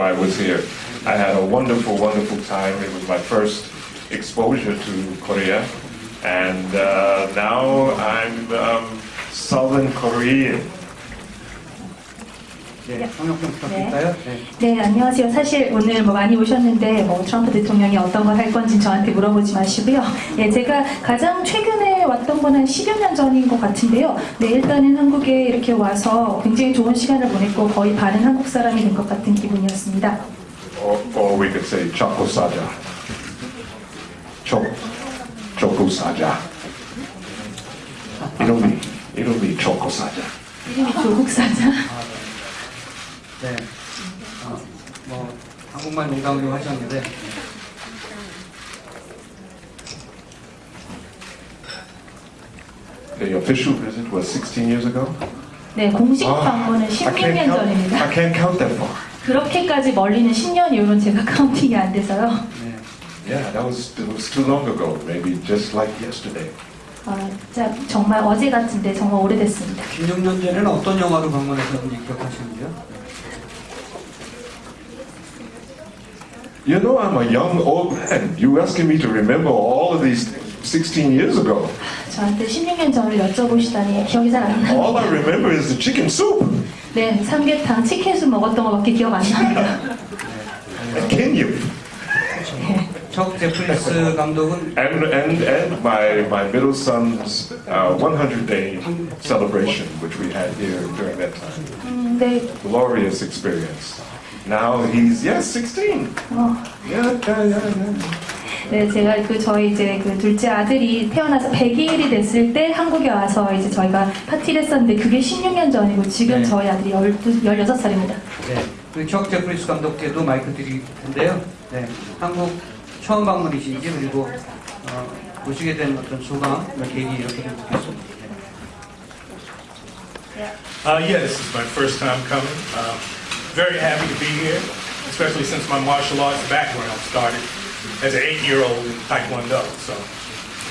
ago I was here. I had a wonderful, wonderful time. It was my first exposure to Korea. And uh, now I'm um, Southern Korean. 네, 부탁드릴까요? 네. 네, 안녕하세요. 사실 오늘 뭐 많이 오셨는데 뭐 트럼프 대통령이 어떤 걸 할 건지 저한테 물어보지 마시고요. 예, 제가 가장 최근에 왔던 건 한 10여 년 전인 것 같은데요. 네, 일단은 한국에 이렇게 와서 굉장히 좋은 시간을 보냈고 거의 반은 한국 사람이 된 것 같은 기분이었습니다. Or, or we could say Choco Saja. Cho, Choco Saja. 이름이, 이름이 Choco Saja. 이름이 조국 사자. 네. 어, 뭐 한국말 농담으로 하셨는데 The official visit was 16 years ago. 네, 공식 아, 방문은 I 16년 can't count, 전입니다. I can't count that far. 그렇게까지 멀리는 10년 이후로는 제가 카운팅이 안 돼서요. 네. Yeah, that was, it was too long ago. Maybe just like yesterday. 아, 진짜 정말 어제 같은데 정말 오래됐습니다. 16년 전에는 어떤 영화로 방문하셨는지 기억하시는지요? You know, I'm a young old man. You asking me to remember all of these 16 years ago. 저한테 16년 전을 여쭤보시다니 기억이 잘 안 All I 납니다. remember is the chicken soup 네, 삼계탕, 치킨수 먹었던 것밖에 기억 안 납니다. and Kenya. 척 제프리스 감독은 And, and, and my, my middle son's uh, 100 day celebration, which we had here during that time. 음, 네, Glorious experience. Now he's, yes, 16. 어, Yeah, yeah, yeah, yeah. 네, 제가 그 저희 이제 그 둘째 아들이 태어나서 100일이 됐을 때 한국에 와서 이제 저희가 파티를 했었는데 그게 16년 전이고 지금 네. 저희 아들이 12, 16살입니다. 네. 그척 제프리스 감독께도 마이크 드릴 텐데요. 네. 한국 처음 방문이신지 그리고 어, 오시게 된 어떤 소감, 계기 이렇게 좀 묻겠습니다. Uh, yeah, this is my first time coming. Uh, very happy to be here, especially since my martial arts background started as an eight-year-old in Taekwondo. So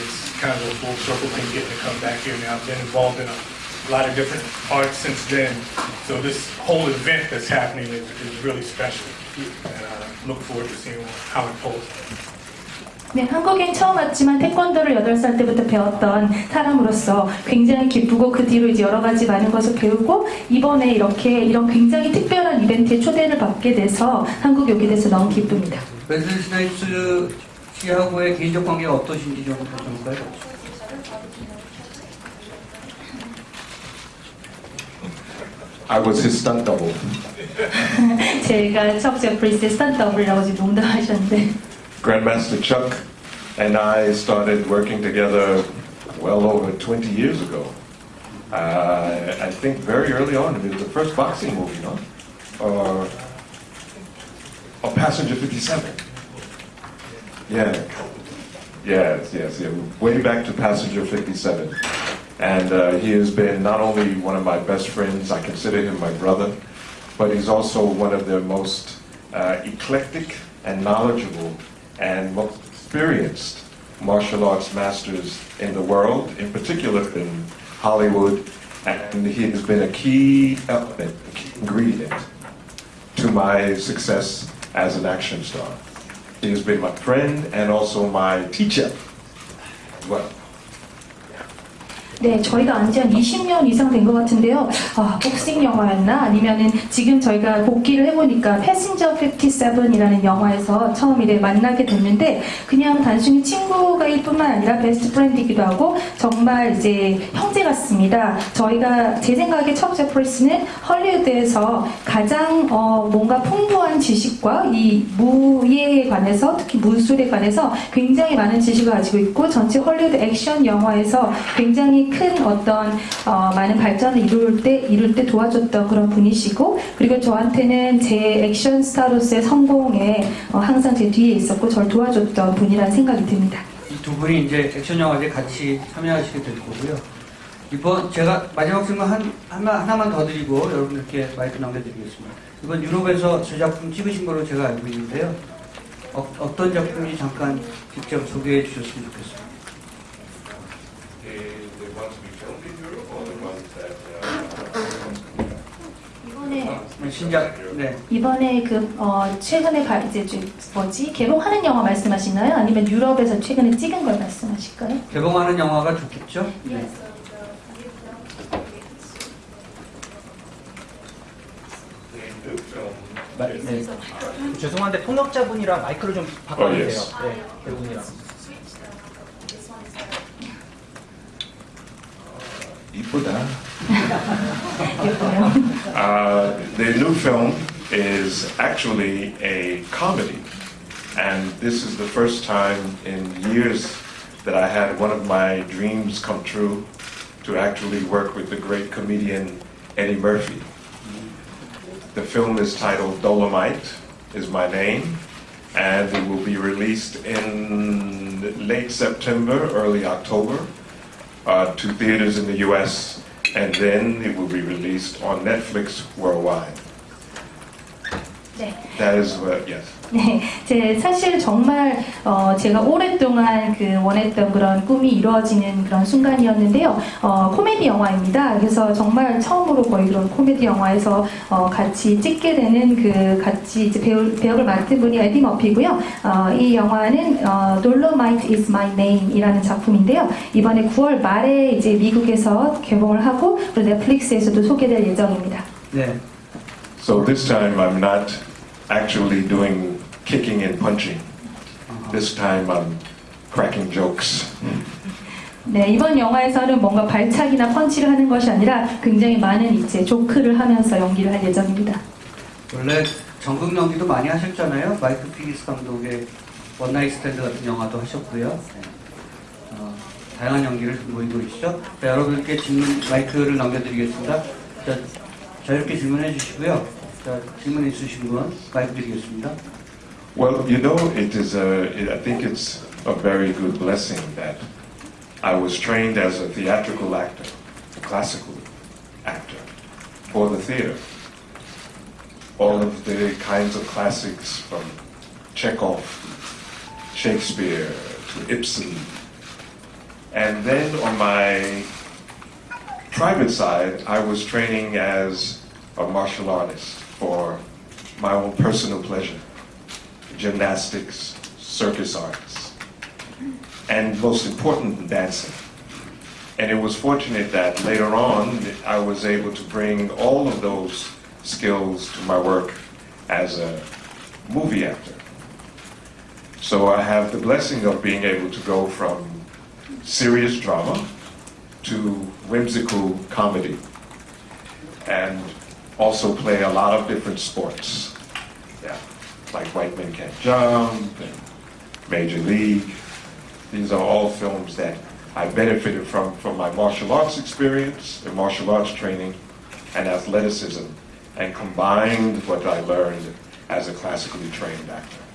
it's kind of a full circle thing getting to come back here now. I've been involved in a lot of different arts since then. So this whole event that's happening is, is really special. And I look forward to seeing how it pulls. 네, 한국엔 처음 왔지만 태권도를 8살 때부터 배웠던 사람으로서 굉장히 기쁘고 그 뒤로 이제 여러 가지 많은 것을 배우고 이번에 이렇게 이런 굉장히 특별한 이벤트에 초대를 받게 돼서 한국에 오게 돼서 너무 기쁩니다. 웨슬리 스나이프스 씨하고의 개인적 관계가 어떠신지 좀 여쭤볼까요? I was his stunt double. 제가 척 제프리스의 스탄 더블이라고 지금 농담하셨는데 Grandmaster Chuck and I started working together well over 20 years ago. Uh, I think very early on, it was the first boxing movie, no? Or, or Passenger 57. Yeah. Yes, yes, yeah. Way back to Passenger 57. And uh, he has been not only one of my best friends, I consider him my brother, but he's also one of the most uh, eclectic and knowledgeable and most experienced martial arts masters in the world, in particular in Hollywood. And he has been a key element, a key ingredient to my success as an action star. He has been my friend and also my teacher. Well, 네, 저희가 안지 한 20년 이상 된 것 같은데요. 아, 복싱 영화였나? 아니면은 지금 저희가 복귀를 해보니까 패신저 57이라는 영화에서 처음 이래 만나게 됐는데 그냥 단순히 친구가 일 뿐만 아니라 베스트 프렌드이기도 하고 정말 이제 형제 같습니다. 저희가 제 생각에 척 제프리스는 헐리우드에서 가장 어, 뭔가 풍부한 지식과 이 무예에 관해서 특히 무술에 관해서 굉장히 많은 지식을 가지고 있고 전체 헐리우드 액션 영화에서 굉장히 큰 어떤 어, 많은 발전을 이룰 때 이룰 때 도와줬던 그런 분이시고 그리고 저한테는 제 액션 스타로서의 성공에 어, 항상 제 뒤에 있었고 저를 도와줬던 분이라는 생각이 듭니다. 이두 분이 이제 액션 영화제 같이 참여하시게 될 거고요. 이번 제가 마지막 질문 한 하나, 하나만 더 드리고 여러분들께 마이크 남겨드리겠습니다. 이번 유럽에서 저 작품 찍으신 걸로 제가 알고 있는데요. 어, 어떤 작품인지 잠깐 직접 소개해 주셨으면 좋겠습니다. the ones we filmed in Europe or the ones that uh, 이번에 네, 신작, 네. 이번에 그 어, 최근에 발 이제 좀 뭐지 개봉하는 영화 말씀하시나요? 아니면 유럽에서 최근에 찍은 걸 말씀하실까요? 개봉하는 영화가 좋겠죠? 네. 마- 네. 죄송한데 통역자분이랑 마이크를 좀 바꿔주세요. 어, 네, 배우분이랑. 이쁘다. 예뻐요. Uh, the new film is actually a comedy, and this is the first time in years that I had one of my dreams come true to actually work with the great comedian Eddie Murphy. The film is titled Dolomite, is my name, and it will be released in late September, early October, uh, to theaters in the U.S., and then it will be released on Netflix worldwide. 네. That is what, yes. 네, 제 사실 정말 어, 제가 오랫동안 그 원했던 그런 꿈이 이루어지는 그런 순간이었는데요. 어, 코미디 영화입니다. 그래서 정말 처음으로 거의 그런 코미디 영화에서 어, 같이 찍게 되는 그 같이 이제 배우, 배역을 맡은 분이 에디 머피고요. 어, 이 영화는 어, Dolomite is my name이라는 작품인데요. 이번에 9월 말에 이제 미국에서 개봉을 하고 그리고 넷플릭스에서도 소개될 예정입니다. 네. So this time I'm not actually doing kicking and punching. This time I'm cracking jokes. 네, 이번 영화에서는 뭔가 발차기나 펀치를 하는 것이 아니라 굉장히 많은 이제 조크를 하면서 연기를 할 예정입니다. 원래 전국 연기도 많이 하셨잖아요. 마이크 피니스 감독의 원나잇 스탠드 같은 영화도 하셨고요. 네. 어, 다양한 연기를 보이고 계시죠. 자, 여러분께 질문 마이크를 넘겨드리겠습니다. 자, 자유롭게 질문해 주시고요. 자, 질문 있으신 분 마이크 드리겠습니다. Well, you know, it is a, I think it's a very good blessing that I was trained as a theatrical actor, a classical actor, for the theater. All of the kinds of classics from Chekhov, Shakespeare to Ibsen. And then on my private side, I was training as a martial artist for my own personal pleasure gymnastics, circus arts, and most important, dancing. And it was fortunate that later on I was able to bring all of those skills to my work as a movie actor. So I have the blessing of being able to go from serious drama to whimsical comedy and also play a lot of different sports. Like White Men Can't Jump and Major League. These are all films that I benefited from from my martial arts experience, the martial arts training, and athleticism, and combined what I learned as a classically trained actor.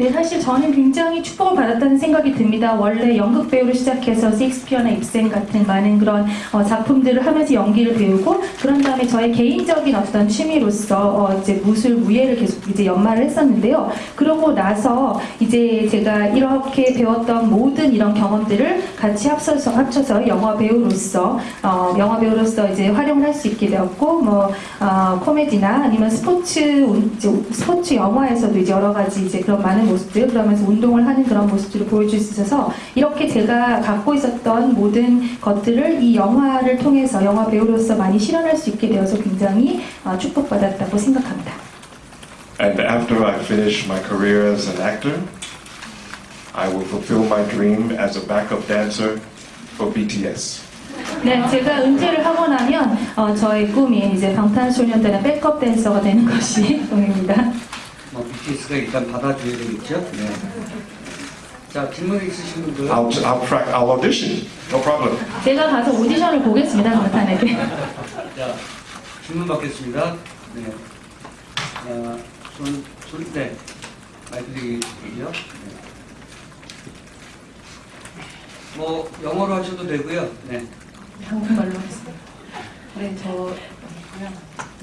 네, 사실 저는 굉장히 축복을 받았다는 생각이 듭니다. 원래 연극 배우로 시작해서 셰익스피어나 입센 같은 많은 그런 어, 작품들을 하면서 연기를 배우고 그런 다음에 저의 개인적인 어떤 취미로서 어, 이제 무술 무예를 계속 이제 연마를 했었는데요. 그러고 나서 이제 제가 이렇게 배웠던 모든 이런 경험들을 같이 합쳐서 합쳐서 영화 배우로서 어, 영화 배우로서 이제 활용을 할 수 있게 되었고 뭐 어, 코미디나 아니면 스포츠 스포츠 영화에서도 이제 여러 가지 이제 그런 많은 모습들 그러면서 운동을 하는 그런 모습들을 보여줄 수 있어서 이렇게 제가 갖고 있었던 모든 것들을 이 영화를 통해서 영화 배우로서 많이 실현할 수 있게 되어서 굉장히 어, 축복받았다고 생각합니다. And after I finish my career as an actor, I will fulfill my dream as a backup dancer for BTS. 네, 제가 은퇴를 하고 나면 어, 저의 꿈이 이제 방탄소년단의 백업 댄서가 되는 것이 꿈입니다. 뭐 BTS가 일단 받아줘야 되겠죠. 네. 자, 질문 있으신 분들. I'll, I'll, pra- I'll audition, no problem. 제가 가서 오디션을 보겠습니다, 방탄에게. 자, 질문 받겠습니다. 네. 자, 손, 손, 네. 마이크 드리고요. 네. 뭐, 영어로 하셔도 되고요. 네. 한국말로 하겠습니다. 네, 저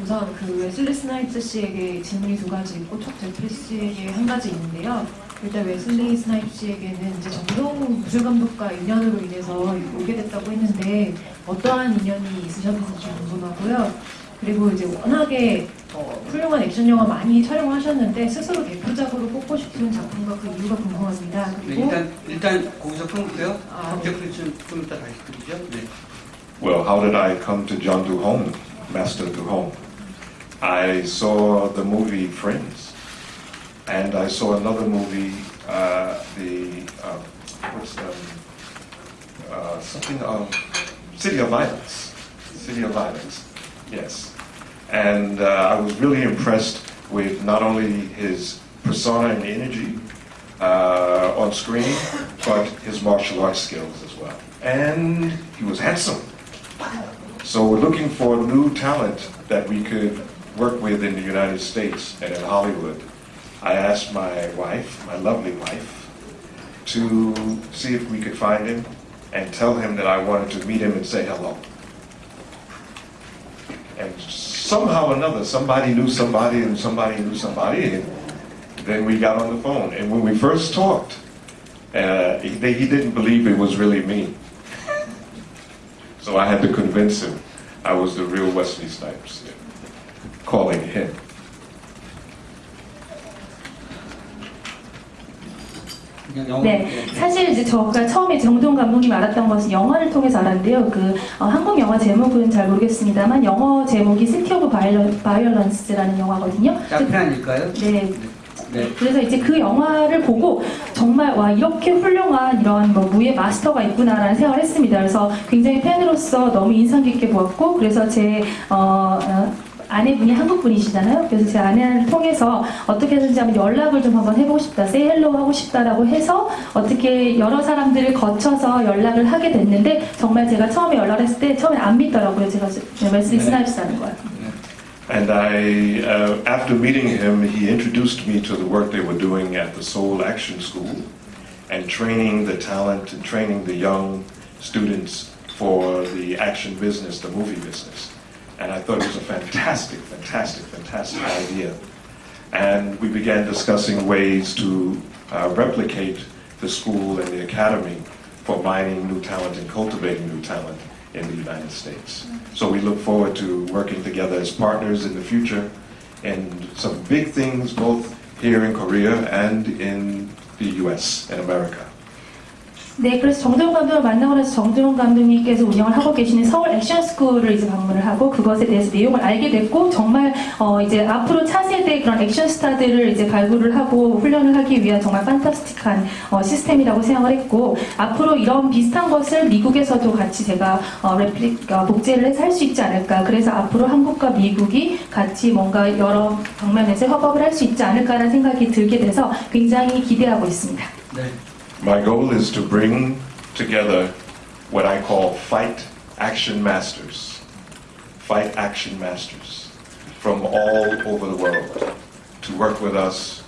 우선 그 웨슬리 스나이츠 씨에게 질문이 두 가지 있고 첫 제프리 씨에게 한 가지 있는데요. 일단 웨슬리 스나이츠 씨에게는 이제 정동 무술 감독과 인연으로 인해서 오게 됐다고 했는데 어떠한 인연이 있으셨는지 궁금하고요. 그리고 이제 워낙에 훌륭한 액션 영화 많이 촬영하셨는데 스스로 대표작으로 뽑고 싶은 작품과 그 이유가 궁금합니다. 네, 그리고 일단 일단 거기서 끊고요. 아, 서브젝트 좀, 좀 이따 다시 드리죠. 네. Well, how did I come to John Duhong, Master Doo-hong? I saw the movie Friends, and I saw another movie, uh, the uh, what's um, uh, something of City of Violence. City of Violence, yes. And uh, I was really impressed with not only his persona and energy uh, on screen, but his martial arts skills as well. And he was handsome. So we're looking for new talent that we could work with in the United States and in Hollywood. I asked my wife, my lovely wife, to see if we could find him and tell him that I wanted to meet him and say hello. And somehow or another, somebody knew somebody and somebody knew somebody, and then we got on the phone. And when we first talked, uh, he, he didn't believe it was really me. So I had to convince him I was the real Wesley Snipes, yeah, calling him. 그냥 영어. 네, 사실 이제 저가 처음에 정동 감독님 알았던 것은 영화를 통해서 알았는데요. 그 어, 한국 영화 제목은 잘 모르겠습니다만 영어 제목이 시티 오브 바이올런스라는 영화거든요. 짝편 아닐까요? 네, 네. 그래서 이제 그 영화를 보고 정말 와 이렇게 훌륭한 이런 뭐 무예 마스터가 있구나라는 생각을 했습니다. 그래서 굉장히 팬으로서 너무 인상 깊게 보았고 그래서 제 어, 어, 아내분이 한국 분이시잖아요. 그래서 제 아내를 통해서 어떻게 해서든지 한번 연락을 좀 한번 해보고 싶다, say hello 하고 싶다라고 해서 어떻게 여러 사람들을 거쳐서 연락을 하게 됐는데 정말 제가 처음에 연락을 했을 때 처음에 안 믿더라고요. 제가 웨슬리 네. 스나이프스라는 걸. And I, uh, after meeting him, he introduced me to the work they were doing at the Seoul Action School and training the talent and training the young students for the action business, the movie business. And I thought it was a fantastic, fantastic, fantastic idea. And we began discussing ways to uh, replicate the school and the academy for mining new talent and cultivating new talent in the United States. So we look forward to working together as partners in the future and some big things both here in Korea and in the US and America. 네, 그래서 정재훈 감독을 만나고 나서 정재훈 감독님께서 운영을 하고 계시는 서울 액션 스쿨을 이제 방문을 하고 그것에 대해서 내용을 알게 됐고 정말 어 이제 앞으로 차세대 그런 액션 스타들을 이제 발굴을 하고 훈련을 하기 위한 정말 판타스틱한 어 시스템이라고 생각을 했고 앞으로 이런 비슷한 것을 미국에서도 같이 제가 어 레플리 어, 복제를 해서 할 수 있지 않을까 그래서 앞으로 한국과 미국이 같이 뭔가 여러 방면에서 협업을 할 수 있지 않을까라는 생각이 들게 돼서 굉장히 기대하고 있습니다. 네. My goal is to bring together what I call fight action masters. Fight action masters from all over the world to work with us,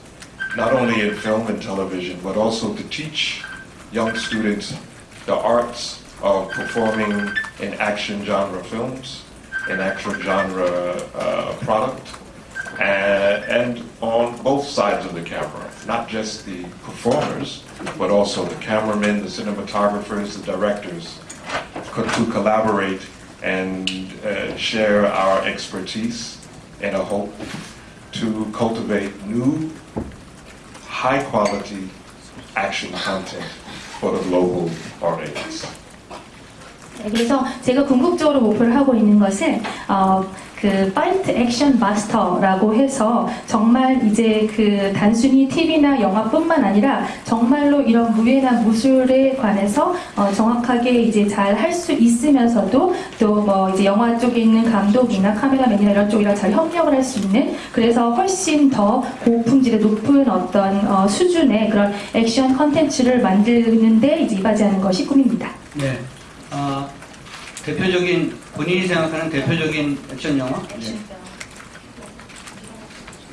not only in film and television, but also to teach young students the arts of performing in action genre films, in action genre uh, product, and, and on both sides of the camera, not just the performers, but also the cameramen, the cinematographers, the directors, to collaborate and uh, share our expertise in a hope to cultivate new, high quality action content for the global audience. 네, 그래서 제가 궁극적으로 목표를 하고 있는 것은 어, 그 파이트 액션 마스터라고 해서 정말 이제 그 단순히 TV나 영화뿐만 아니라 정말로 이런 무예나 무술에 관해서 어, 정확하게 이제 잘 할 수 있으면서도 또 뭐 이제 영화 쪽에 있는 감독이나 카메라맨이나 이런 쪽이랑 잘 협력을 할 수 있는 그래서 훨씬 더 고품질의 높은 어떤 어, 수준의 그런 액션 컨텐츠를 만드는데 이제 이바지하는 것이 꿈입니다. 네. 어, 대표적인 본인이 생각하는 대표적인 액션 영화? 네.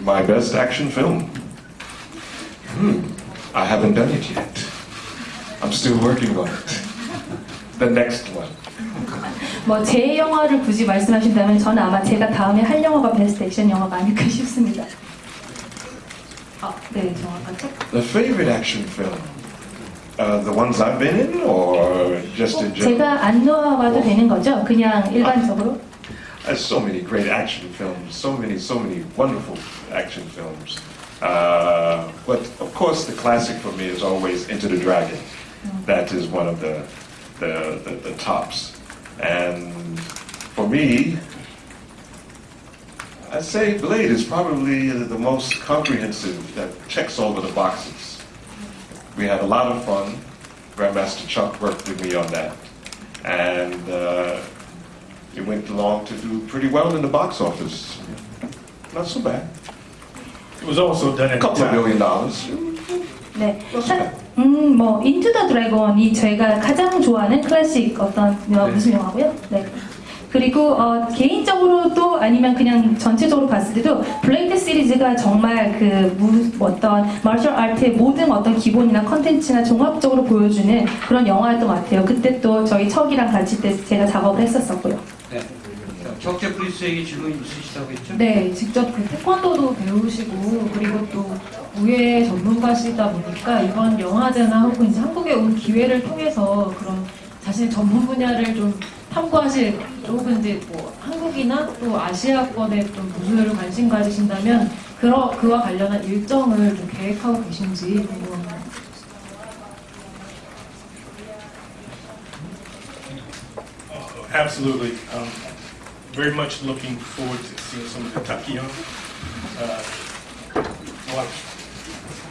My best action film? Hmm, I haven't done it yet. I'm still working on it. The next one. 뭐제 영화를 굳이 말씀하신다면 저는 아마 제가 다음에 할 영화가 베스트 액션 영화가 아닐까 싶습니다. 아, 네, 정확한 책. The favorite action film? Uh, the ones I've been in, or just in general? There's uh, so many great action films, so many, so many wonderful action films. Uh, but of course, the classic for me is always Enter the Dragon. That is one of the the, the, the tops. And for me, I'd say Blade is probably the most comprehensive that checks all of the boxes. We had a lot of fun. Grandmaster Chuck worked with me on that. And uh, it went along to do pretty well in the box office. Not so bad. It was also done A at the couple of time. billion dollars. 네. 사- 음, 뭐 인투 더 드래곤이 제가 가장 좋아하는 클래식 어떤 여- 네. 무슨 영화고요? 네. 그리고 어, 개인적으로도 아니면 그냥 전체적으로 봤을 때도 블레이드 시리즈가 정말 그 무, 어떤 마셜 아트의 모든 어떤 기본이나 컨텐츠나 종합적으로 보여주는 그런 영화였던 것 같아요. 그때 또 저희 척이랑 같이 때 제가 작업을 했었었고요. 네. 자, 적재 프리스에게 질문 있으시다고 했죠? 네, 직접 그 태권도도 배우시고 그리고 또 무예 전문가시다 보니까 이번 영화제나 혹은 이제 한국에 온 기회를 통해서 그런 자신의 전문 분야를 좀 탐구하실 혹은 이제 뭐 한국이나 또 아시아권에 좀 무술을 관심 가지신다면 그러, 그와 관련한 일정을 좀 계획하고 계신지 궁금합니다. Uh, Absolutely. Um, very much looking forward to seeing some of the Takion. Uh, watched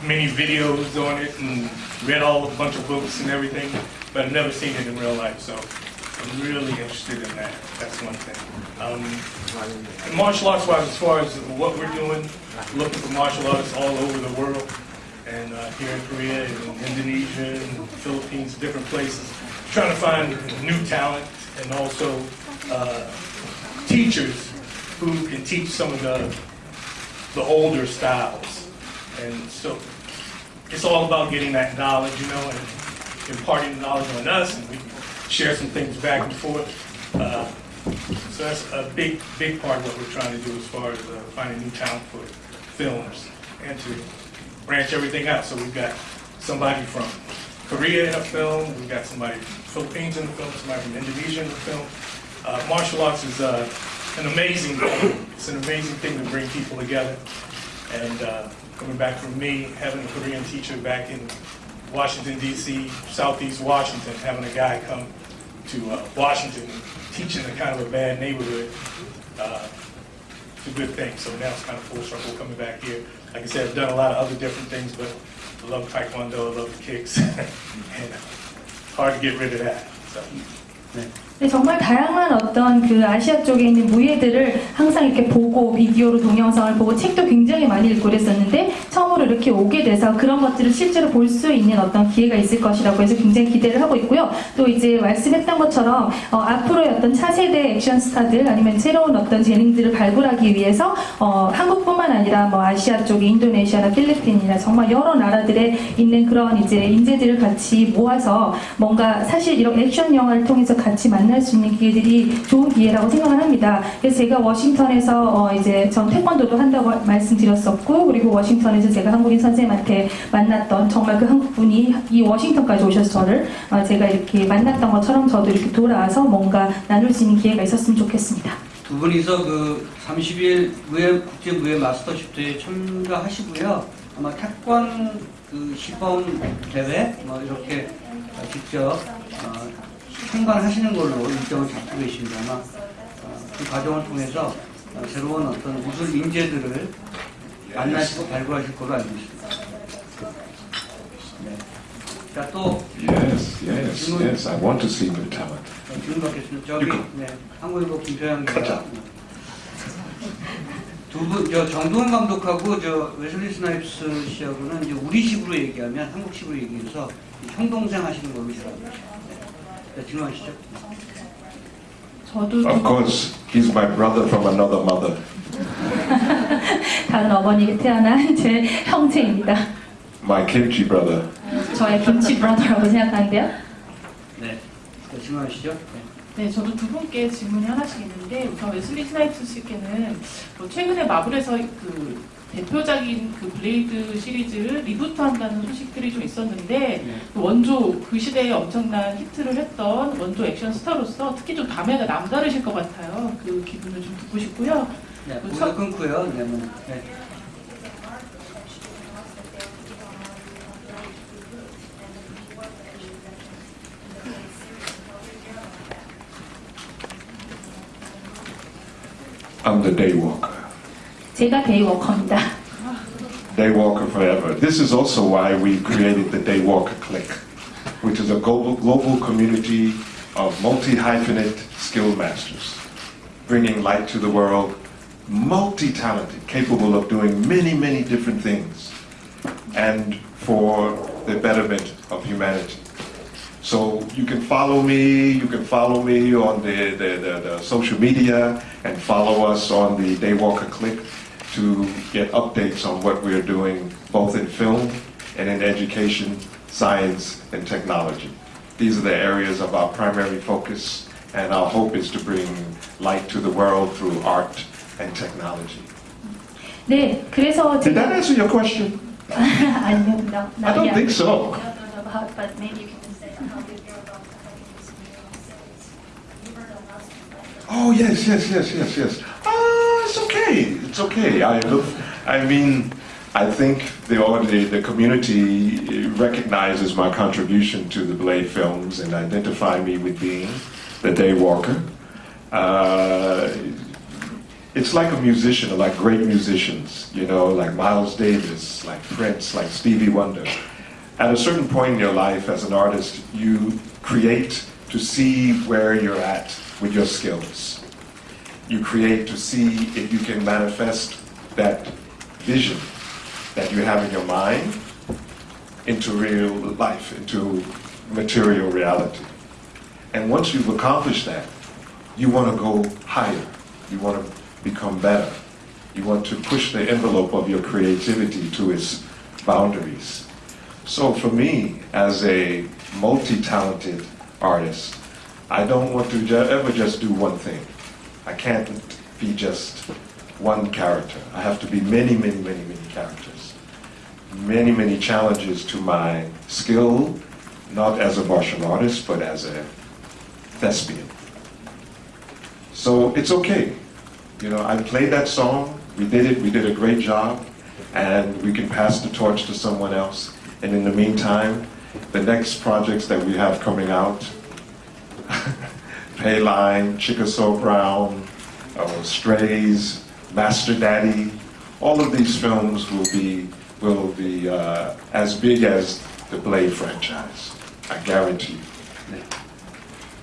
many videos on it and read all a bunch of books and everything, but I've never seen it in real life. So really interested in that. That's one thing. Um, martial arts wise, as far as what we're doing, looking for martial artists all over the world, and uh, here in Korea, and Indonesia, and Philippines, different places, trying to find new talent and also uh, teachers who can teach some of the the older styles. And so it's all about getting that knowledge, you know, and imparting the knowledge on us, and we share some things back and forth. Uh, so that's a big, big part of what we're trying to do as far as uh, finding new talent for films and to branch everything out. So we've got somebody from Korea in a film, we've got somebody from Philippines in the film, somebody from Indonesia in the film. Uh, martial arts is uh, an amazing thing. It's an amazing thing to bring people together. And uh, coming back from me, having a Korean teacher back in Washington, D.C., Southeast Washington, having a guy come to uh, Washington teaching in kind of a bad neighborhood, uh, it's a good thing. So now it's kind of full circle coming back here. Like I said, I've done a lot of other different things, but I love Taekwondo, I love the kicks, and hard to get rid of that. So. 네, 정말 다양한 어떤 그 아시아 쪽에 있는 무예들을 항상 이렇게 보고 비디오로 동영상을 보고 책도 굉장히 많이 읽고 그랬었는데 처음으로 이렇게 오게 돼서 그런 것들을 실제로 볼 수 있는 어떤 기회가 있을 것이라고 해서 굉장히 기대를 하고 있고요. 또 이제 말씀했던 것처럼 어, 앞으로의 어떤 차세대 액션 스타들 아니면 새로운 어떤 재능들을 발굴하기 위해서 어, 한국뿐만 아니라 뭐 아시아 쪽에 인도네시아나 필리핀이나 정말 여러 나라들에 있는 그런 이제 인재들을 같이 모아서 뭔가 사실 이런 액션 영화를 통해서 같이 만날 수 있는 기회들이 좋은 기회라고 생각을 합니다. 그래서 제가 워싱턴에서 어 이제 전 태권도도 한다고 말씀드렸었고 그리고 워싱턴에서 제가 한국인 선생님한테 만났던 정말 그 한국 분이 이 워싱턴까지 오셔서 저를 어 제가 이렇게 만났던 것처럼 저도 이렇게 돌아와서 뭔가 나눌 수 있는 기회가 있었으면 좋겠습니다. 두 분이서 그 30일 무예 국제 무예 마스터십 대회에 참가하시고요. 아마 태권 그 시범 대회 뭐 이렇게 어, 직접 어, 참관하시는 걸로 일정을 잡고 계십니다. 아마 어, 그 과정을 통해서 어, 새로운 어떤 무술 인재들을 만나시고 발굴하실 걸로 알고 있습니다. 네. 자, 또 Yes, yes, yes. I want to see new talent. 어, 질문 받겠습니다. 저기. 네, 한국일보 가자. 기자. 두분 저 정동원 감독하고 저 웨슬리 스나이프스 씨하고는 이제 우리식으로 얘기하면 한국식으로 얘기해서 형동생 하시는 걸로 제가 알고 있습니다. 네. 자, 질문하시죠. 저도 Of course, he's my brother from another mother. 다른 어머니가 태어난 제 형제입니다. My kimchi brother. 저의 김치 브라더라고 생각하는데요. 네. 자, 질문하시죠. 네. 네, 저도 두 분께 질문이 하나씩 있는데 우선 웨슬리 스나이프스 씨께는 뭐 최근에 마블에서 그 대표작인 그 블레이드 시리즈를 리부트한다는 소식들이 좀 있었는데 네. 그 원조 그 시대에 엄청난 히트를 했던 원조 액션 스타로서 특히 좀 감회가 남다르실 것 같아요. 그 기분을 좀 듣고 싶고요. 네, 그 모두 첫- 끊고요. 네, 뭐, 네. I'm the daywalker. 제가 데이워커입니다. Daywalker forever. This is also why we created the Daywalker Clique, which is a global, global community of multi-hyphenate skilled masters, bringing light to the world, multi-talented, capable of doing many, many different things, and for the betterment of humanity. So you can follow me, you can follow me on the, the, the, the social media and follow us on the Daywalker Click to get updates on what we're doing both in film and in education, science, and technology. These are the areas of our primary focus, and our hope is to bring light to the world through art and technology. 네, 그래서 Did that 제가 answer your question? 아니요, no, I don't think so. No, no, no, but- but maybe you can Oh yes, yes, yes, yes, yes. Ah, it's okay. It's okay. I look. I mean, I think the the, the community recognizes my contribution to the Blade films and identify me with being the Daywalker. Uh, it's like a musician, like great musicians, you know, like Miles Davis, like Prince, like Stevie Wonder. At a certain point in your life as an artist, you create to see where you're at with your skills. You create to see if you can manifest that vision that you have in your mind into real life, into material reality. And once you've accomplished that, you want to go higher. You want to become better. You want to push the envelope of your creativity to its boundaries. So for me, as a multi-talented artist, I don't want to ju- ever just do one thing. I can't be just one character. I have to be many, many, many, many characters. Many, many challenges to my skill, not as a martial artist, but as a thespian. So it's okay. You know, I played that song, we did it, we did a great job, and we can pass the torch to someone else. And in the meantime, the next projects that we have coming out, Payline, Chickasaw Brown, uh, Strays, Master Daddy, all of these films will be will be uh, as big as the Blade franchise. I guarantee you.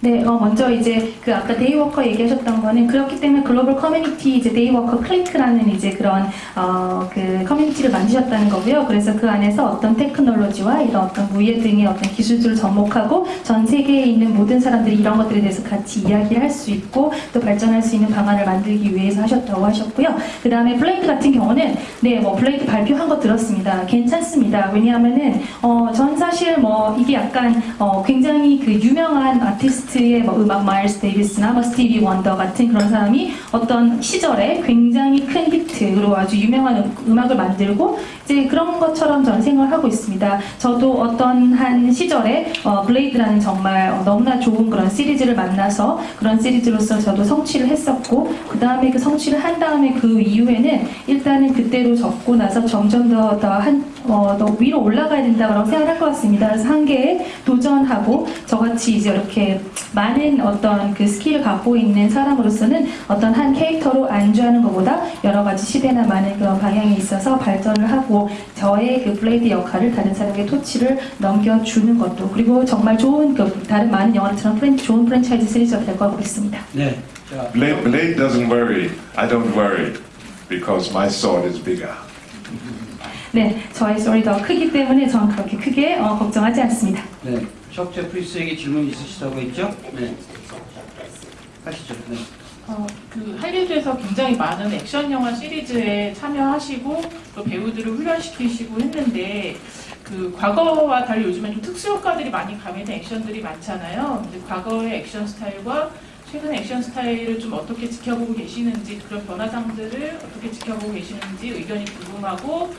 네, 어, 먼저 이제 그 아까 데이워커 얘기하셨던 거는 그렇기 때문에 글로벌 커뮤니티 이제 데이워커 클릭라는 이제 그런 어, 그 커뮤니티를 만드셨다는 거고요. 그래서 그 안에서 어떤 테크놀로지와 이런 어떤 무예 등의 어떤 기술들을 접목하고 전 세계에 있는 모든 사람들이 이런 것들에 대해서 같이 이야기를 할 수 있고 또 발전할 수 있는 방안을 만들기 위해서 하셨다고 하셨고요. 그 다음에 블레이드 같은 경우는 네, 뭐 블레이드 발표한 거 들었습니다. 괜찮습니다. 왜냐하면은 어, 전 사실 뭐 이게 약간 어, 굉장히 그 유명한 아티스트 의 뭐 음악 마일스 데이비스나 뭐 스티비 원더 같은 그런 사람이 어떤 시절에 굉장히 큰 히트로 아주 유명한 음- 음악을 만들고 이제 그런 것처럼 저는 생각을 하고 있습니다. 저도 어떤 한 시절에 어, 블레이드라는 정말 어, 너무나 좋은 그런 시리즈를 만나서 그런 시리즈로서 저도 성취를 했었고 그 다음에 그 성취를 한 다음에 그 이후에는 일단은 그때로 접고 나서 점점 더더한 어, 더 위로 올라가야 된다고 생각할 것 같습니다. 그래서 한계에 도전하고 저같이 이제 이렇게 많은 어떤 그 스킬을 갖고 있는 사람으로서는 어떤 한 캐릭터로 안주하는 것보다 여러 가지 시대나 많은 그런 방향에 있어서 발전을 하고 저의 그 블레이드 역할을 다른 사람에게 토치를 넘겨주는 것도 그리고 정말 좋은 그 다른 많은 영화처럼 프랜, 좋은 프랜차이즈 시리즈가 될 거라고 믿습니다. 네. 자, Blade, Blade doesn't worry. I don't worry because my sword is bigger. 네, 저의 소리 더 크기 때문에 저는 그렇게 크게 어, 걱정하지 않습니다. 네. 석 제프리스에게 질문 있으시다고 했죠? 네. 하시죠. 네. 어, 그 할리우드에서 굉장히 많은 액션 영화 시리즈에 참여하시고 또 배우들을 훈련시키시고 했는데 그 과거와 달리 요즘엔 좀 특수 효과들이 많이 가미된 액션들이 많잖아요. 근데 과거의 액션 스타일과 최근 액션 스타일을 좀 어떻게 지켜보고 계시는지 그런 변화상들을 어떻게 지켜보고 계시는지 의견이 궁금하고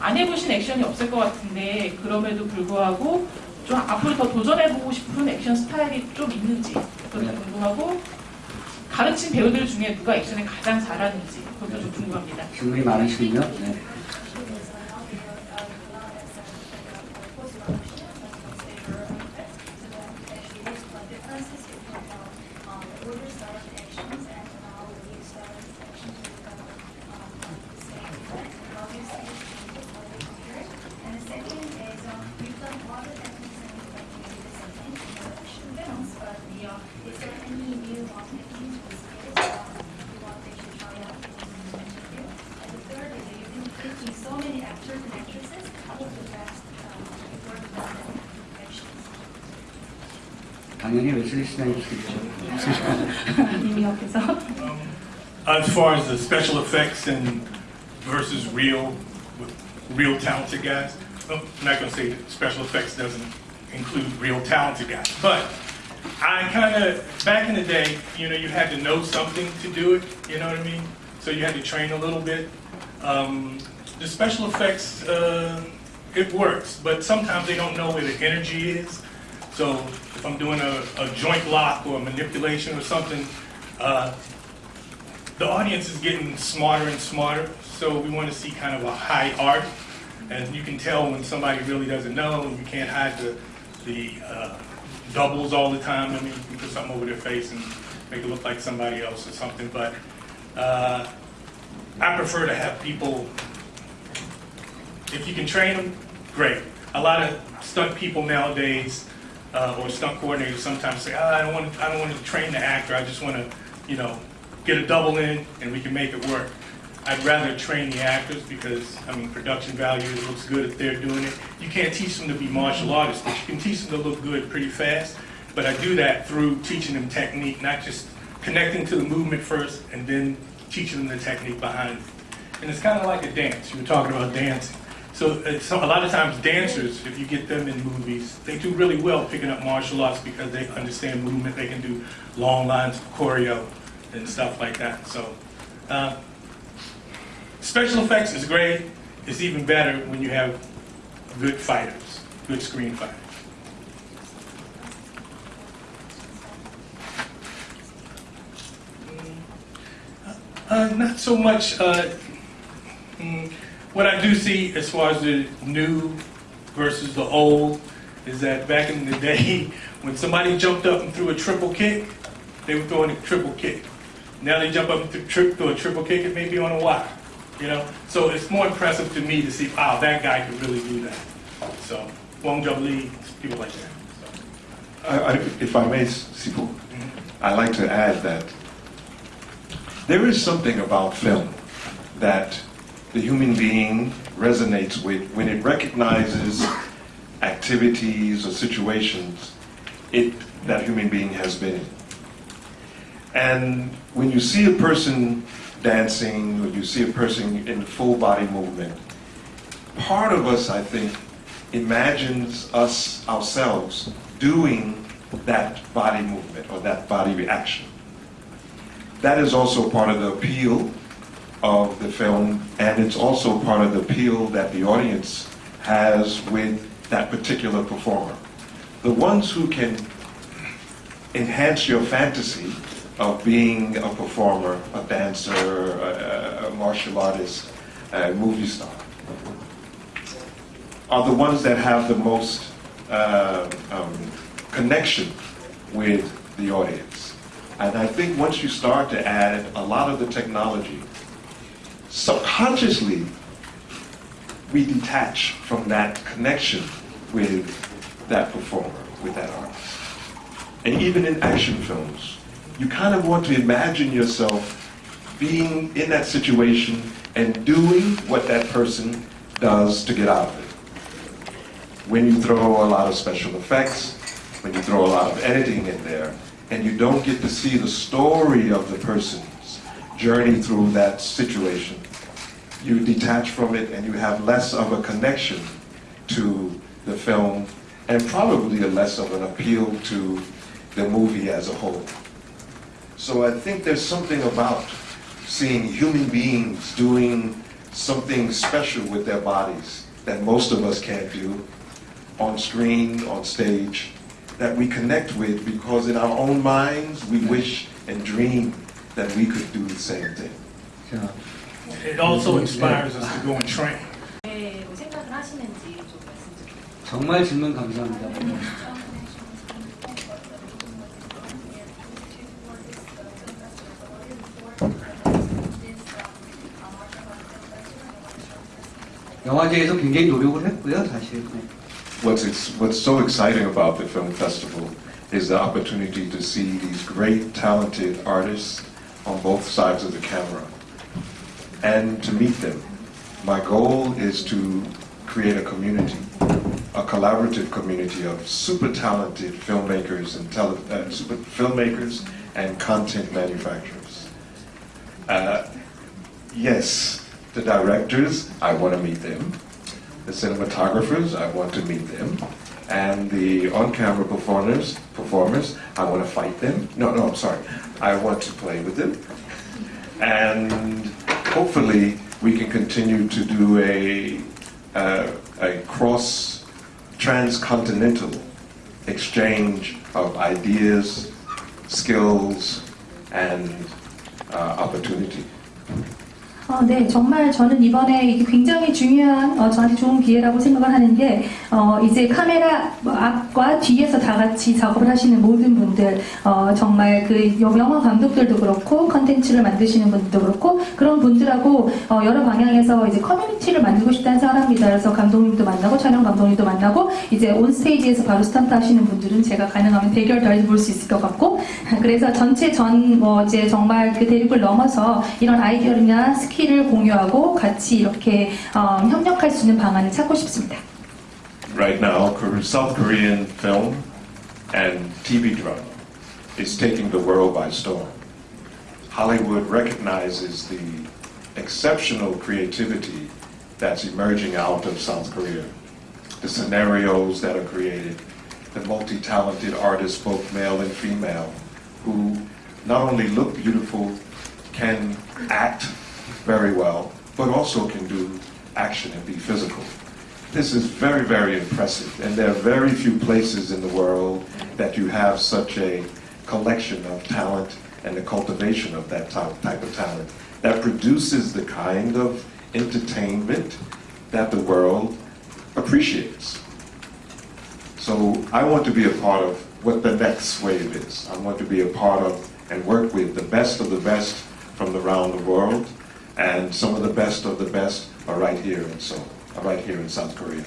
안 해보신 액션이 없을 것 같은데 그럼에도 불구하고 좀 앞으로 더 도전해보고 싶은 액션 스타일이 좀 있는지 그것도 네. 궁금하고 가르친 배우들 중에 누가 액션을 가장 잘하는지 그것도 좀 궁금합니다. 질문이 많으시군요. 네. 당연히 웨슬리 스나이프스겠죠. 이미 옆에서. As far as the special effects and versus real, with real talented guys, well, I'm not gonna say that special effects doesn't include real talented guys, but I kind of, back in the day, you know, you had to know something to do it, you know what I mean? So you had to train a little bit. Um, the special effects, uh, it works, but sometimes they don't know where the energy is. So if I'm doing a, a joint lock or a manipulation or something, uh, the audience is getting smarter and smarter, so we want to see kind of a high art. And you can tell when somebody really doesn't know, and you can't hide the, the uh, doubles all the time. I mean, you can put something over their face and make it look like somebody else or something. But uh, I prefer to have people, if you can train them, great. A lot of stunt people nowadays, uh, or stunt coordinators sometimes say, ah, I don't want to, I don't want to train the actor. I just want to, you know, get a double in and we can make it work. I'd rather train the actors because, I mean, production value looks good if they're doing it. You can't teach them to be martial artists, but you can teach them to look good pretty fast. But I do that through teaching them technique, not just connecting to the movement first and then teaching them the technique behind it. And it's kind of like a dance. You were talking about dancing. So, so a lot of times dancers, if you get them in movies, they do really well picking up martial arts because they understand movement. They can do long lines of choreo and stuff like that. So, uh, special effects is great. It's even better when you have good fighters, good screen fighters. Uh, not so much. Uh, mm, what I do see as far as the new versus the old is that back in the day, when somebody jumped up and threw a triple kick, they were throwing a triple kick. Now they jump up and th- tri- throw a triple kick, it may be on a wire. You know, so it's more impressive to me to see, wow, that guy could really do that. So, Hwang Jang Lee, people like that. So. I, I, if I may, Sifu, mm-hmm. I'd like to add that there is something about film that the human being resonates with when it recognizes activities or situations it, that human being has been in. And when you see a person dancing or you see a person in full body movement, part of us, I think, imagines us ourselves doing that body movement or that body reaction. That is also part of the appeal of the film, and it's also part of the appeal that the audience has with that particular performer. The ones who can enhance your fantasy of being a performer, a dancer, a, a martial artist, a movie star, are the ones that have the most uh, um, connection with the audience. And I think once you start to add a lot of the technology, subconsciously we detach from that connection with that performer, with that artist. And even in action films, you kind of want to imagine yourself being in that situation and doing what that person does to get out of it. When you throw a lot of special effects, when you throw a lot of editing in there, and you don't get to see the story of the person's journey through that situation, you detach from it and you have less of a connection to the film and probably a less of an appeal to the movie as a whole. So I think there's something about seeing human beings doing something special with their bodies that most of us can't do on screen, on stage, that we connect with because in our own minds we wish and dream that we could do the same thing. 자, It also inspires us to go and train. 네, 뭐 생각을 하시는지 좀 말씀 좀 정말 질문 감사합니다. 영화제에서 굉장히 노력을 했고요, 사실. 네. What's, ex- what's so exciting about the film festival is the opportunity to see these great, talented artists on both sides of the camera and to meet them. My goal is to create a community, a collaborative community of super talented filmmakers and uh, super filmmakers and content manufacturers. Uh, yes, the directors, I want to meet them. The cinematographers, I want to meet them. And the on-camera performers, performers, I want to fight them. No, no, I'm sorry. I want to play with them. And hopefully, we can continue to do a, a cross transcontinental exchange of ideas, skills, and uh, opportunity. 어, 네, 정말 저는 이번에 굉장히 중요한, 어, 저한테 좋은 기회라고 생각을 하는 게, 어, 이제 카메라 앞과 뒤에서 다 같이 작업을 하시는 모든 분들, 어, 정말 그 영화 감독들도 그렇고, 컨텐츠를 만드시는 분들도 그렇고, 그런 분들하고, 어, 여러 방향에서 이제 커뮤니티를 만들고 싶다는 사람입니다. 그래서 감독님도 만나고, 촬영 감독님도 만나고, 이제 온 스테이지에서 바로 스턴트 하시는 분들은 제가 가능하면 대결도 해볼 수 있을 것 같고, 그래서 전체 전, 뭐, 이제 정말 그 대륙을 넘어서 이런 아이디어나 스킬 을 공유하고 같이 이렇게 어, 협력할 수 있는 방안을 찾고 싶습니다. Right now, Kore- South Korean film and TV drama is taking the world by storm. Hollywood recognizes the exceptional creativity that's emerging out of South Korea, the scenarios that are created, the multi-talented artists, both male and female, who not only look beautiful, can act very well, but also can do action and be physical. This is very, very impressive, and there are very few places in the world that you have such a collection of talent and the cultivation of that type, of talent that produces the kind of entertainment that the world appreciates. So I want to be a part of what the next wave is. I want to be a part of and work with the best of the best from around the world, and some of the best of the best are right here in Seoul, are right here in South Korea.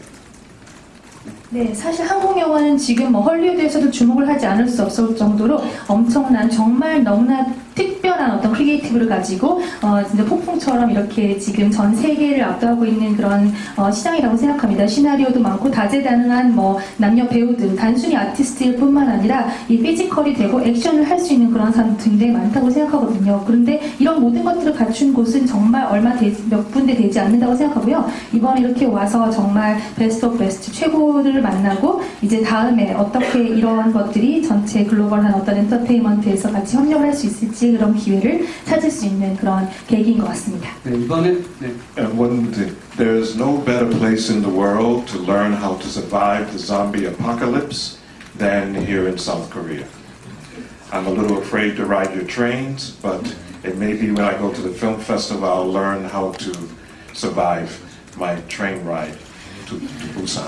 네, 사실 한국 영화는 지금 뭐 헐리우드에서도 주목을 하지 않을 수 없을 정도로 엄청난 정말 너무나 특별 한 어떤 크리에이티브를 가지고 어, 진짜 폭풍처럼 이렇게 지금 전 세계를 압도하고 있는 그런 어, 시장이라고 생각합니다. 시나리오도 많고 다재다능한 뭐 남녀 배우들 단순히 아티스트일 뿐만 아니라 이 피지컬이 되고 액션을 할 수 있는 그런 사람 굉장히 많다고 생각하거든요. 그런데 이런 모든 것들을 갖춘 곳은 정말 얼마 몇 군데 되지 않는다고 생각하고요. 이번에 이렇게 와서 정말 베스트 오브 베스트 최고를 만나고 이제 다음에 어떻게 이런 것들이 전체 글로벌한 어떤 엔터테인먼트에서 같이 협력을 할 수 있을지 그런 기회 를 찾을 수 있는 그런 계기인 것 같습니다. 네, 이번에 네, And one thing, there is no better place in the world to learn how to survive the zombie apocalypse than here in South Korea. I'm a little afraid to ride your trains, but it may be when I go to the film festival I'll learn how to survive my train ride To, to Busan.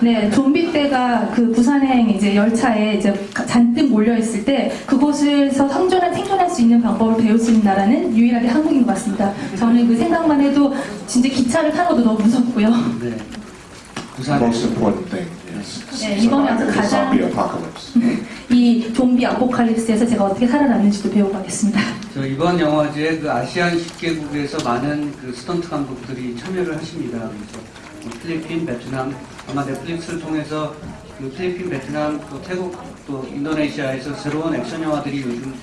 네, 좀비 때가 그 부산행 이제 열차에 이제 잔뜩 몰려 있을 때 그곳에서 생존할 생존할 수 있는 방법을 배울 수 있는 나라는 유일하게 한국인 것 같습니다. 저는 그 생각만 해도 진짜 기차를 타는 것도 너무 무섭고요. 네. Most important thing 네, 이번에 the 가장-. 이 좀비 아포칼립스에서 제가 어떻게 살아남는지도 배우고 가겠습니다. 저 이번 영화제에 그 아시안 10개국에서 많은 그 스턴트 감독들이 참여를 하십니다. 그래서 뭐 필리핀, 베트남, 아마 넷플릭스를 통해서 그 필리핀, 베트남, 또 태국, 또 인도네시아에서 새로운 액션 영화들이 요즘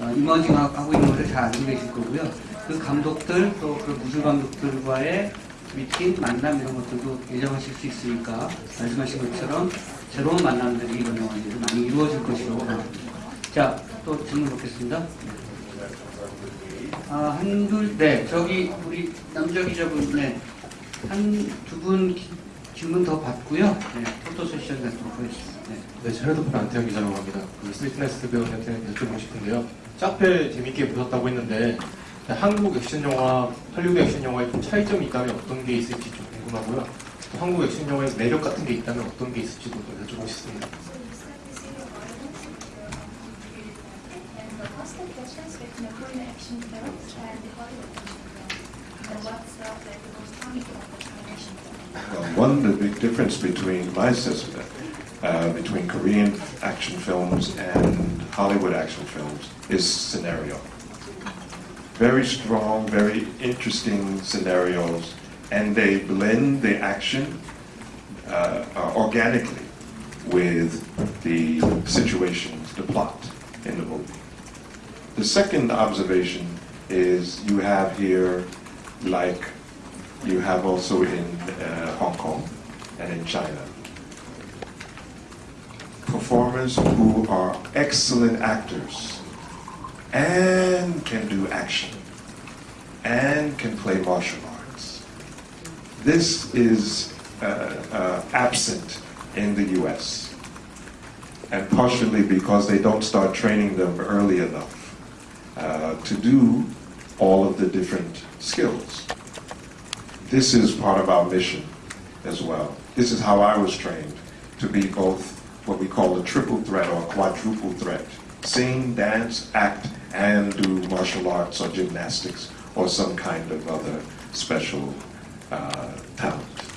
어, 이머징하고 있는 것을 잘 알고 계실 거고요. 그 감독들 또 그 무술 감독들과의 미팅, 만남 이런 것들도 예정하실 수 있으니까 말씀하신 것처럼 새로운 만남들이 이번 영화제에서 많이 이루어질 것이라고 생각합니다. 자, 또 질문 받겠습니다. 아, 한둘, 네, 저기 우리 남자 기자분, 네, 한 두 분 질문 더 받고요. 네, 포토 세션 갖도록 하겠습니다. 네. 네, 제 핸드폰 안태현 기자라고 합니다. 그 스위트네스 배우한테 여쭤보고 싶은데요. 짝펠 재밌게 보셨다고 했는데 한국 액션 영화, 할리우드 액션 영화에 좀 차이점이 있다면 어떤 게 있을지 좀 궁금하고요. 또 한국 액션 영화의 매력 같은 게 있다면 어떤 게 있을지도 좀 여쭤보고 싶습니다. One, the big difference between my assessment, uh, between Korean action films and Hollywood action films is scenario. Very strong, very interesting scenarios, and they blend the action uh, uh, organically with the situations, the plot in the movie. The second observation is you have here, like you have also in uh, Hong Kong and in China, performers who are excellent actors and can do action and can play martial arts. This is uh, uh, absent in the US, and partially because they don't start training them early enough uh, to do all of the different skills. This is part of our mission as well. This is how I was trained to be both what we call a triple threat or quadruple threat sing, dance, act, and do martial arts or gymnastics or some kind of other special uh, talent.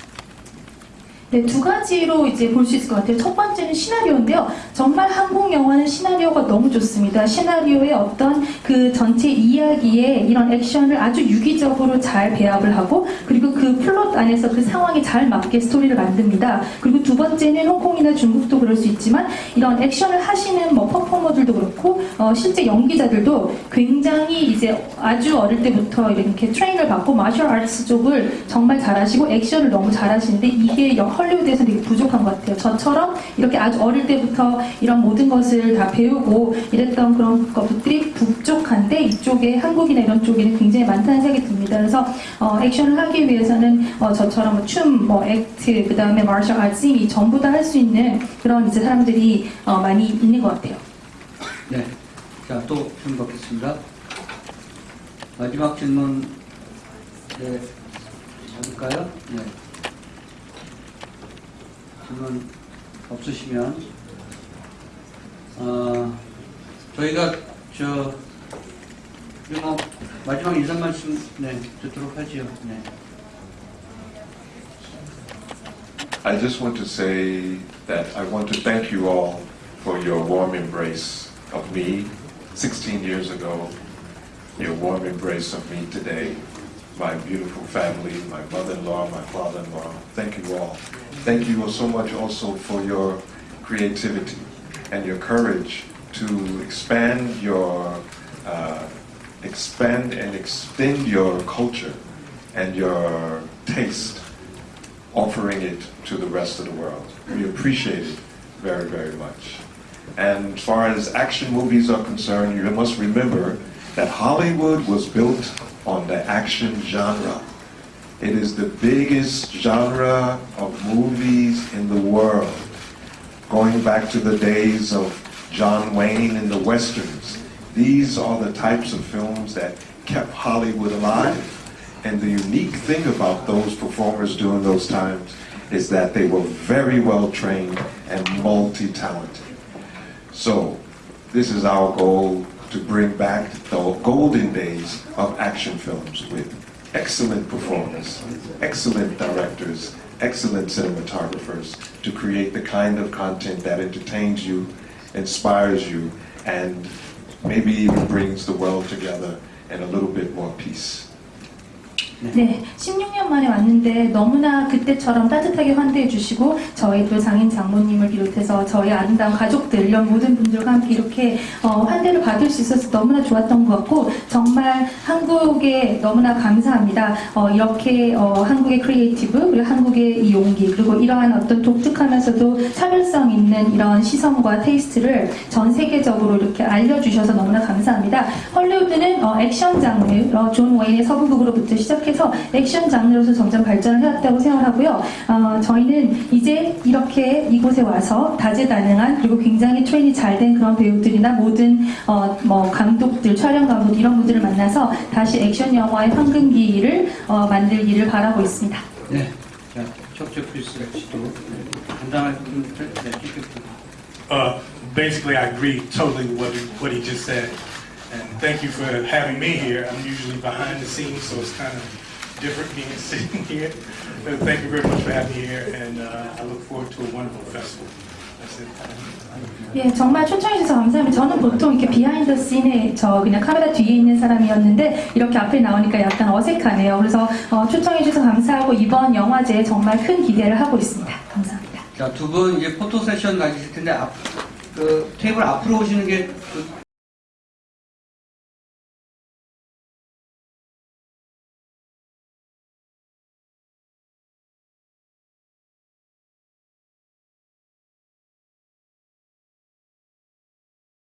네, 두 가지로 이제 볼 수 있을 것 같아요. 첫 번째는 시나리오인데요. 정말 한국 영화는 시나리오가 너무 좋습니다. 시나리오의 어떤 그 전체 이야기에 이런 액션을 아주 유기적으로 잘 배합을 하고 그리고 그 플롯 안에서 그 상황에 잘 맞게 스토리를 만듭니다. 그리고 두 번째는 홍콩이나 중국도 그럴 수 있지만 이런 액션을 하시는 뭐 퍼포머들도 그렇고 어, 실제 연기자들도 굉장히 이제 아주 어릴 때부터 이렇게 트레이닝을 받고 마셜 아츠 쪽을 정말 잘하시고 액션을 너무 잘하시는데 이게 영- 헐리우드에서 되게 부족한 것 같아요. 저처럼 이렇게 아주 어릴 때부터 이런 모든 것을 다 배우고 이랬던 그런 것들이 부족한데 이쪽에 한국이나 이런 쪽에는 굉장히 많다는 생각이 듭니다. 그래서 어, 액션을 하기 위해서는 어, 저처럼 뭐 춤, 뭐 액트, 그 다음에 마셜 아츠 이 전부 다 할 수 있는 그런 이제 사람들이 어, 많이 있는 것 같아요. 네. 자, 또 질문 받겠습니다. 마지막 질문, 네, 받을까요? 네. 질문 없으시면, 어, 저희가, 저, 우리 뭐, 마지막 인사 말씀, 네, 듣도록 하지요. 네. I just want to say that I want to thank you all for your warm embrace of me 16 years ago, your warm embrace of me today, my beautiful family, my mother-in-law, my father-in-law. Thank you all. Thank you all so much also for your creativity and your courage to expand your uh, expand and extend your culture and your taste offering it to the rest of the world. We appreciate it very, very much. And as far as action movies are concerned, you must remember that Hollywood was built on the action genre. It is the biggest genre of movies in the world, going back to the days of John Wayne and the Westerns. These are the types of films that kept Hollywood alive. And the unique thing about those performers during those times is that they were very well trained and multi-talented. So this is our goal to bring back the golden days of action films with excellent performers, excellent directors, excellent cinematographers to create the kind of content that entertains you, inspires you, and maybe even brings the world together in a little bit more peace. 네, 16년 만에 왔는데 너무나 그때처럼 따뜻하게 환대해 주시고 저희 또 장인 장모님을 비롯해서 저희 아름다운 가족들 이런 모든 분들과 함께 이렇게 어, 환대를 받을 수 있어서 너무나 좋았던 것 같고 정말 한국에 너무나 감사합니다. 어, 이렇게 어, 한국의 크리에이티브 그리고 한국의 이 용기 그리고 이러한 어떤 독특하면서도 차별성 있는 이런 시선과 테이스트를 전 세계적으로 이렇게 알려주셔서 너무나 감사합니다. 헐리우드는 어, 액션 장르, 어, 존 웨인의 서부극으로부터 시작해서 액션 장르로서 점점 발전을 해왔다고 생각하고요. 어, 저희는 이제 이렇게 이곳에 와서 다재다능한 그리고 굉장히 트레이닝 잘된 그런 배우들이나 모든 어, 뭐 감독들, 촬영 감독 이런 분들을 만나서 다시 액션 영화의 황금기를 어, 만들기를 바라고 있습니다. 네. 자, 척추 필수 씨도 간단한 네, Uh, basically, I agree totally with what he, what he just said. And thank you for having me here. I'm usually behind the scenes, so it's kind of different being sitting here. But thank you very much for having me here, and uh, I look forward to a wonderful festival. That's it. 예, 정말 초청해주셔서 감사합니다. 저는 보통 이렇게 비하인드 씬에 저 그냥 카메라 뒤에 있는 사람이었는데 이렇게 앞에 나오니까 약간 어색하네요. 그래서 어, 초청해주셔서 감사하고 이번 영화제에 정말 큰 기대를 하고 있습니다. 감사합니다. 자, 두 분 이제 포토 세션 가지실 텐데 앞, 그 테이블 앞으로 오시는 게 그